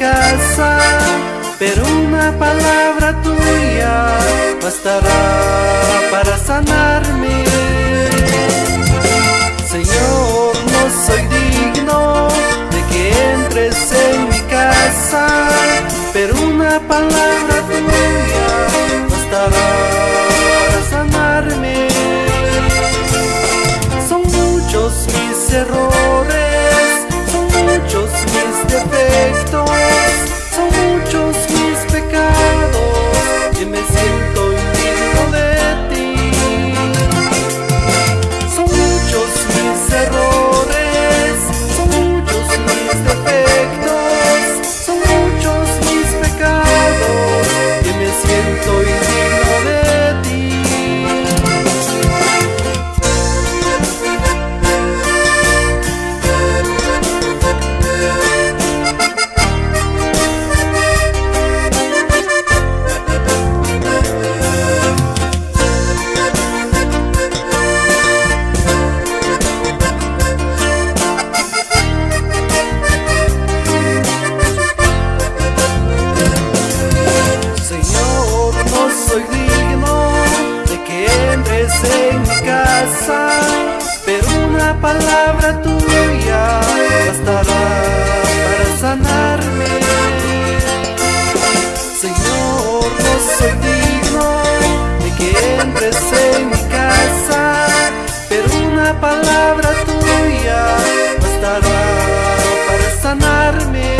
casa, pero una palabra tuya bastará para sanarme. Señor, no soy digno de que entres en mi casa, pero una palabra tuya bastará para sanarme. Son muchos mis errores palabra tuya bastará para sanarme.